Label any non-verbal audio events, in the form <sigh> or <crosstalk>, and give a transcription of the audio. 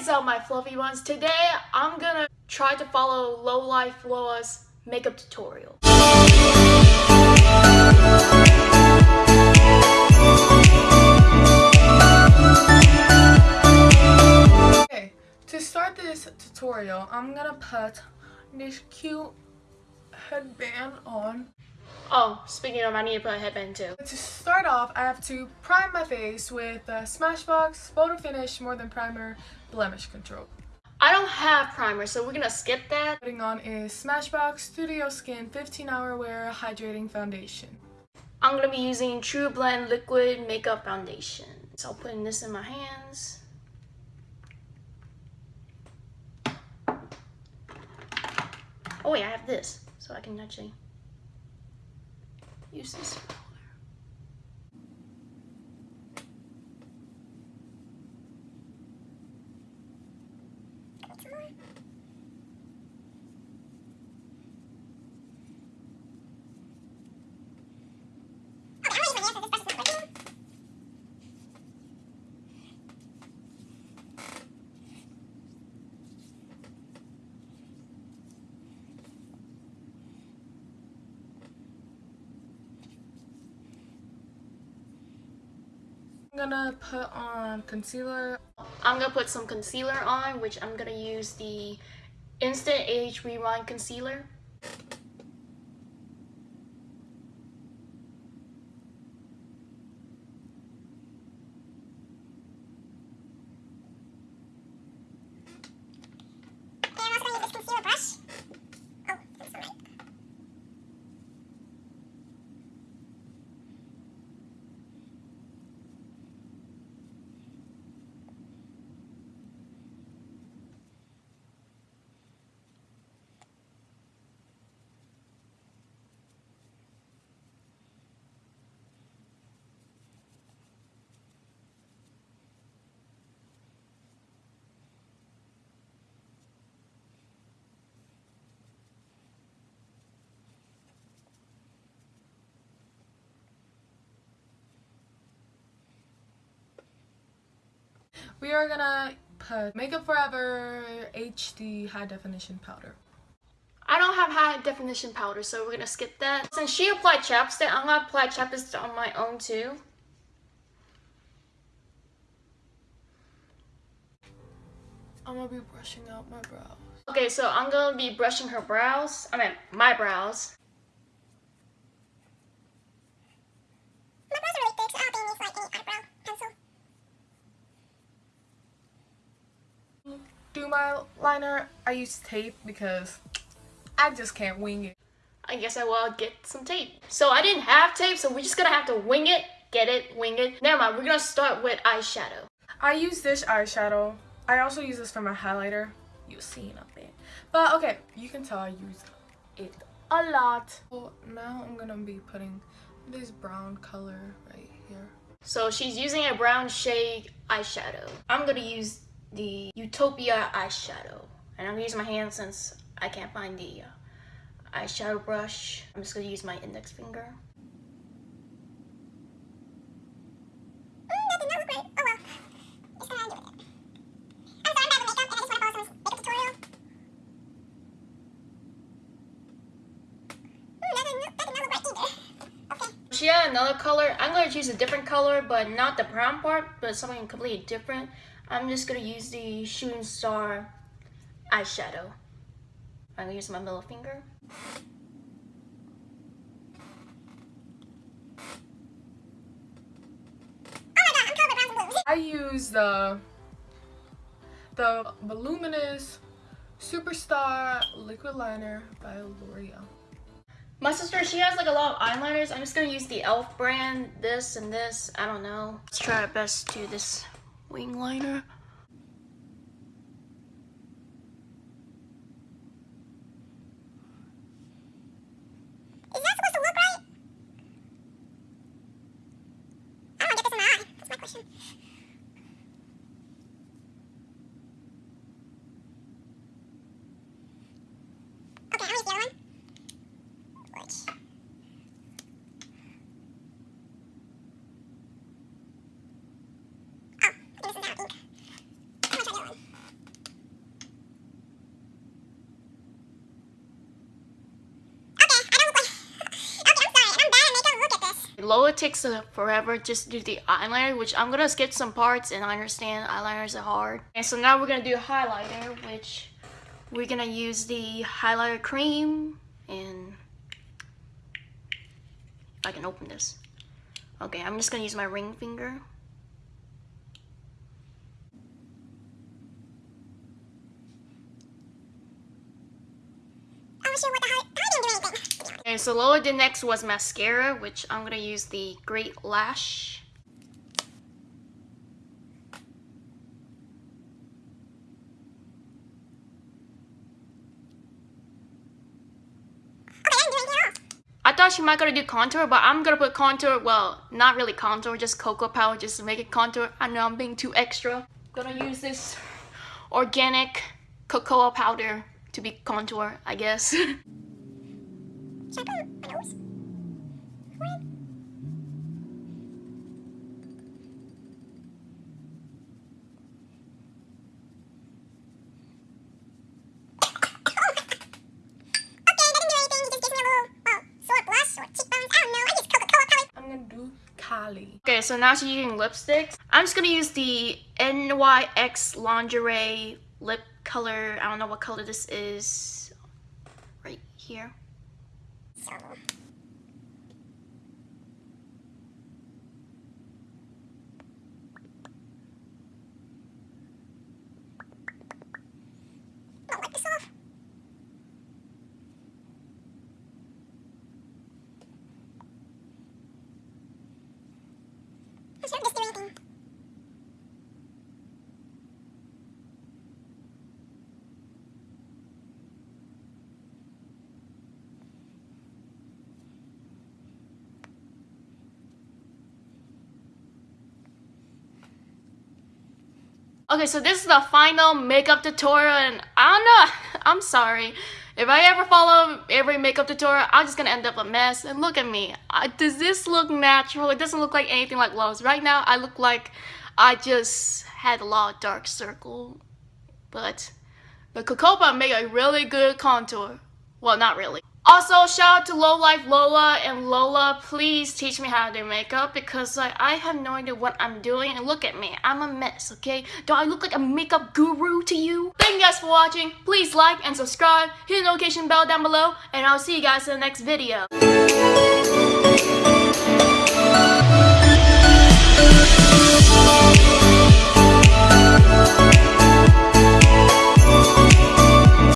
is up my fluffy ones. Today I'm gonna try to follow Low Life Lola's makeup tutorial. Okay, to start this tutorial, I'm gonna put this cute headband on. Oh, speaking of, I need to put a headband too. To start off, I have to prime my face with uh, Smashbox Photo Finish More Than Primer Blemish Control. I don't have primer, so we're gonna skip that. Putting on is Smashbox Studio Skin 15 Hour Wear Hydrating Foundation. I'm gonna be using True Blend Liquid Makeup Foundation. So I'm putting this in my hands. Oh wait, I have this, so I can actually use this. I'm gonna put on concealer. I'm gonna put some concealer on, which I'm gonna use the Instant Age Rewind Concealer. We are gonna put Makeup Forever HD High Definition Powder. I don't have high definition powder, so we're gonna skip that. Since she applied chapstick, I'm gonna apply chapstick on my own too. I'm gonna be brushing out my brows. Okay, so I'm gonna be brushing her brows. I mean, my brows. My brows are really thick, so I don't think it needs like any eyebrow liner, I use tape because I just can't wing it. I guess I will get some tape. So I didn't have tape, so we're just gonna have to wing it, get it, wing it. Never mind, we're gonna start with eyeshadow. I use this eyeshadow. I also use this for my highlighter. You'll see it up there. But okay, you can tell I use it a lot. So now I'm gonna be putting this brown color right here. So she's using a brown shade eyeshadow. I'm gonna use the Utopia eyeshadow. And I'm gonna use my hand since I can't find the uh, eyeshadow brush. I'm just gonna use my index finger. Mm, that did not look right. Oh well. It's gonna do it. I'm sorry, I'm bad with makeup, and I just wanna follow someone's makeup tutorial. Mm, that did not, that did not look right either. Okay. She had another color. I'm gonna choose a different color, but not the brown part, but something completely different. I'm just gonna use the Shooting Star eyeshadow. I'm gonna use my middle finger. Oh my god, I'm covered with browns. I use the the Voluminous Superstar Liquid Liner by L'Oreal. My sister, she has like a lot of eyeliners. I'm just gonna use the e.l.f. brand, this and this. I don't know. Let's try our best to do this wing liner. Is that supposed to look right? I don't get this in my eye. That's my question. Okay, I'll use the other one. Which? Oh, I think this is now ink. I'm gonna try the other one. Lola takes uh, forever just do the eyeliner, which I'm gonna skip some parts and I understand eyeliners are hard. And so now we're gonna do a highlighter, which we're gonna use the highlighter cream and if I can open this. Okay, I'm just gonna use my ring finger. I'm sure what the hell. I didn't do anything. Okay, so Lola the next was mascara, which I'm gonna use the Great Lash. I thought she might gonna do contour, but I'm gonna put contour, well, not really contour, just cocoa powder just to make it contour. I know I'm being too extra. Gonna use this organic cocoa powder to be contour, I guess. <laughs> Okay, so now she's using lipsticks. I'm just gonna use the NYX Lingerie lip color. I don't know what color this is. Right here. So, I'll wipe this off. I'm sure this do anything. Okay, so this is the final makeup tutorial, and I don't know. <laughs> I'm sorry. If I ever follow every makeup tutorial, I'm just gonna end up a mess. And look at me. I, does this look natural? It doesn't look like anything like Lowe's. Right now, I look like I just had a lot of dark circle. But, the Cocopa made a really good contour. Well, not really. Also, shout out to Low Life Lola and Lola. Please teach me how to do makeup because like I have no idea what I'm doing. And look at me, I'm a mess. Okay, do I look like a makeup guru to you? Thank you guys for watching. Please like and subscribe. Hit the notification bell down below, and I'll see you guys in the next video.